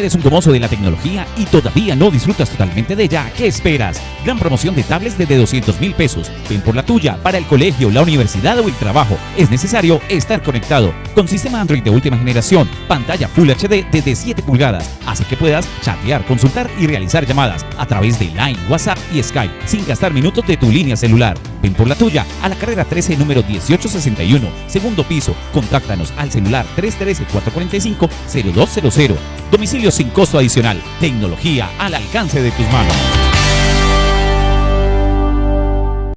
eres un gomoso de la tecnología y todavía no disfrutas totalmente de ella, ¿qué esperas? Gran promoción de tablets desde 200 mil pesos. Ven por la tuya para el colegio, la universidad o el trabajo. Es necesario estar conectado. Con sistema Android de última generación, pantalla Full HD desde 7 pulgadas, hace que puedas chatear, consultar y realizar llamadas a través de Line, WhatsApp y Skype sin gastar minutos de tu línea celular. Ven por la tuya a la carrera 13 número 1861, segundo piso. Contáctanos al celular 313-445-0200. Domicilio sin costo adicional. Tecnología al alcance de tus manos.